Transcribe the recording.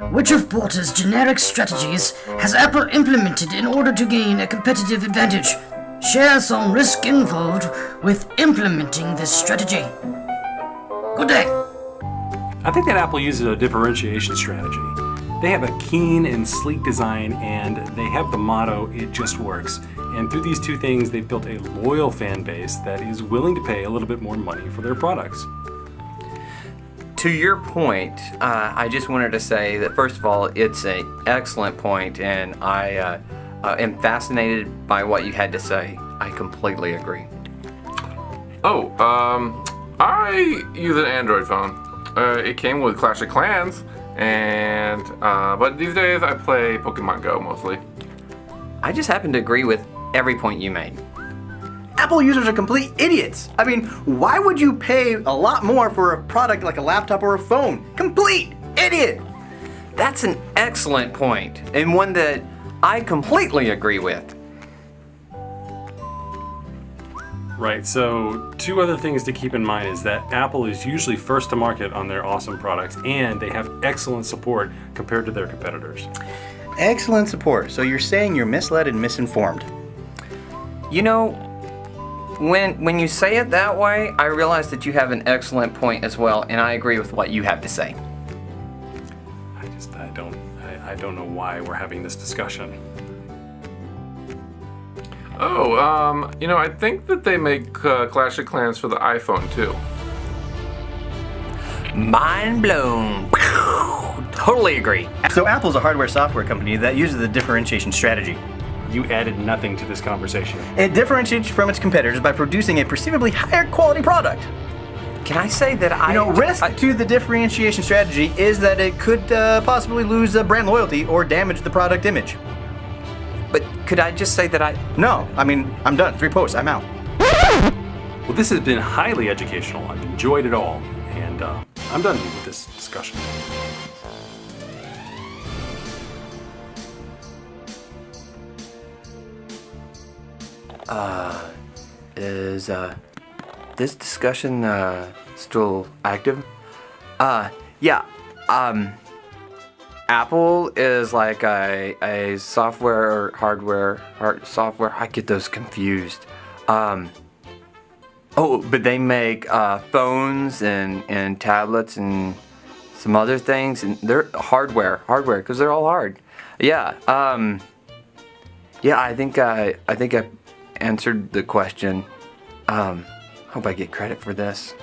Which of Porter's generic strategies has Apple implemented in order to gain a competitive advantage? Share some risk involved with implementing this strategy. Good day. I think that Apple uses a differentiation strategy. They have a keen and sleek design and they have the motto, it just works. And through these two things, they've built a loyal fan base that is willing to pay a little bit more money for their products. To your point, uh, I just wanted to say that first of all, it's an excellent point and I uh, uh, am fascinated by what you had to say. I completely agree. Oh, um, I use an Android phone. Uh, it came with Clash of Clans, and uh, but these days I play Pokemon Go mostly. I just happen to agree with every point you made. Apple users are complete idiots. I mean, why would you pay a lot more for a product like a laptop or a phone? Complete idiot! That's an excellent point, and one that I completely agree with. Right, so two other things to keep in mind is that Apple is usually first to market on their awesome products and they have excellent support compared to their competitors. Excellent support. So you're saying you're misled and misinformed. You know, when when you say it that way, I realize that you have an excellent point as well, and I agree with what you have to say. I just I don't I, I don't know why we're having this discussion. Oh, um, you know, I think that they make uh, Clash of Clans for the iPhone too. Mind blown. totally agree. So Apple's a hardware software company that uses the differentiation strategy. You added nothing to this conversation. It differentiates from its competitors by producing a perceivably higher quality product. Can I say that I... You know, risk I, to the differentiation strategy is that it could uh, possibly lose uh, brand loyalty or damage the product image. But could I just say that I... No, I mean, I'm done. Three posts, I'm out. Well, this has been highly educational. I've enjoyed it all. And uh, I'm done with this discussion. Uh, is uh, this discussion uh, still active? Uh, yeah. Um, Apple is like a, a software, hardware, hard, software. I get those confused. Um, oh, but they make uh, phones and, and tablets and some other things, and they're hardware, hardware, because they're all hard. Yeah. Um, yeah, I think I, I think I answered the question. Um, hope I get credit for this.